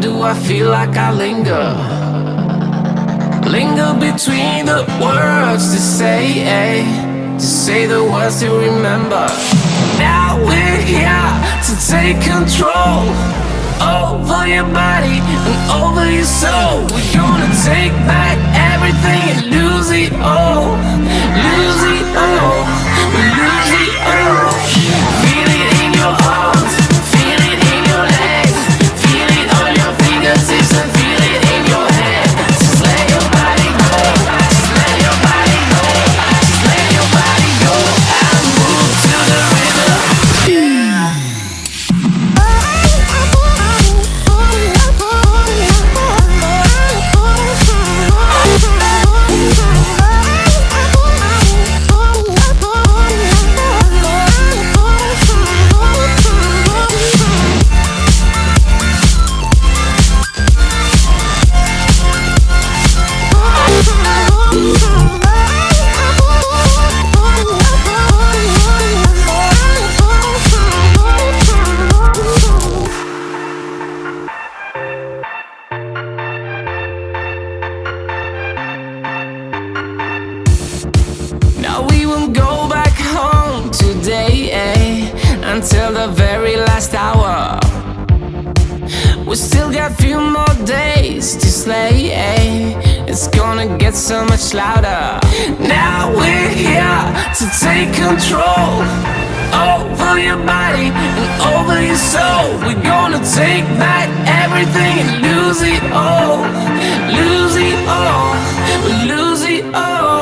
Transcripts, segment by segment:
Do I feel like I linger? Linger between the words to say, eh? To say the words to remember. Now we're here to take control over your body and over your soul. We're gonna take back everything and lose it all. Won't go back home today eh, until the very last hour. We still got few more days to slay. eh, It's gonna get so much louder. Now we're here to take control over your body and over your soul. We're gonna take back everything and lose it all. Lose it all. Lose it all.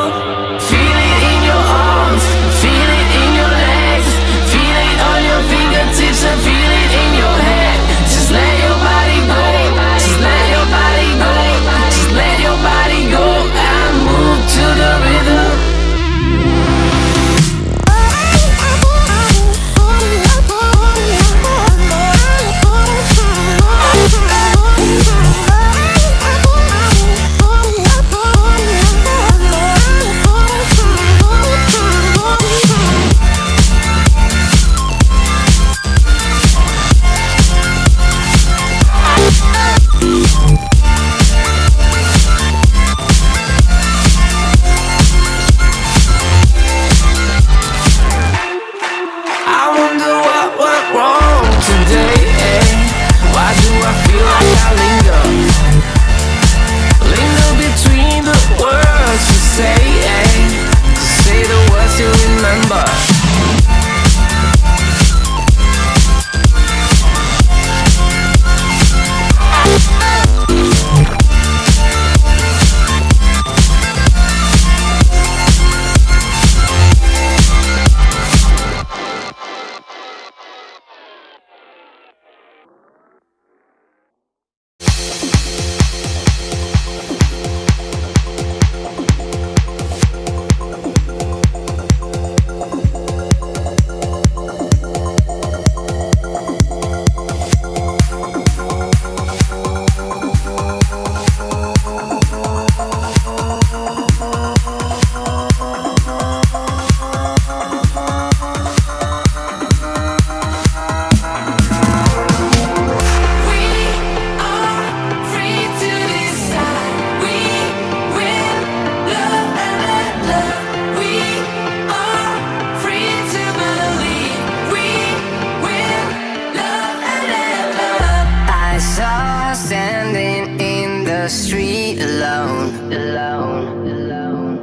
alone. alone, alone.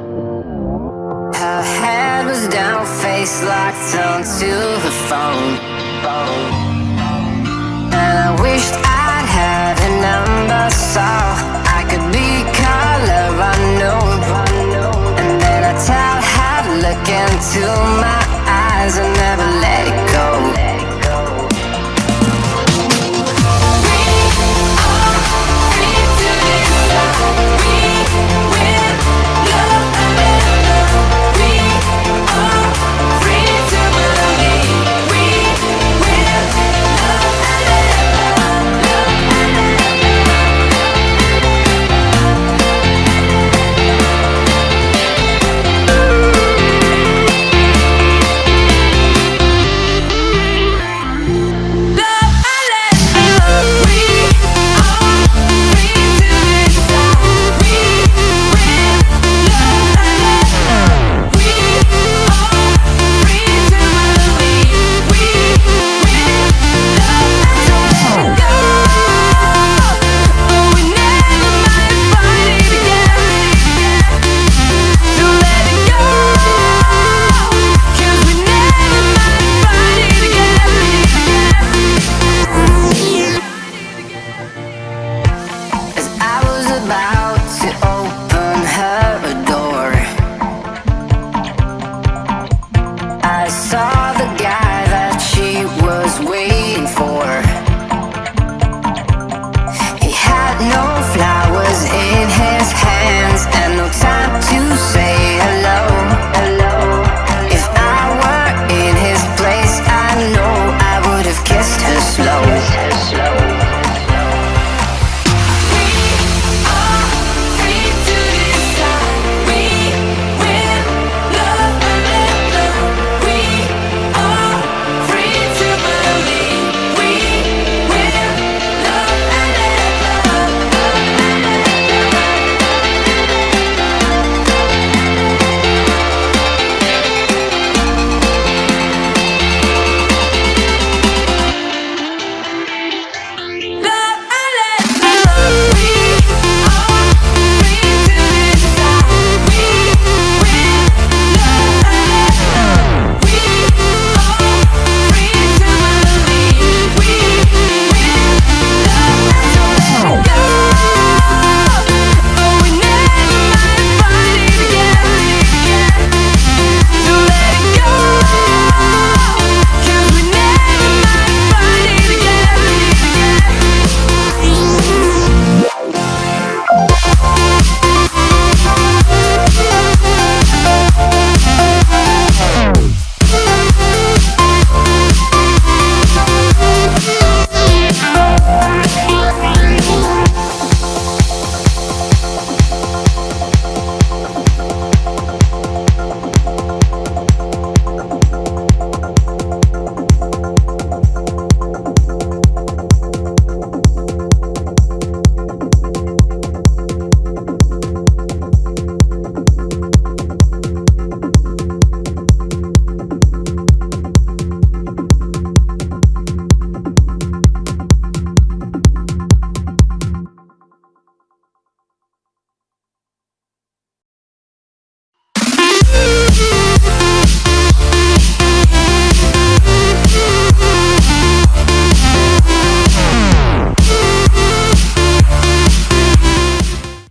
Her head was down, face locked onto the phone. And I wished I'd had a number so I could be. side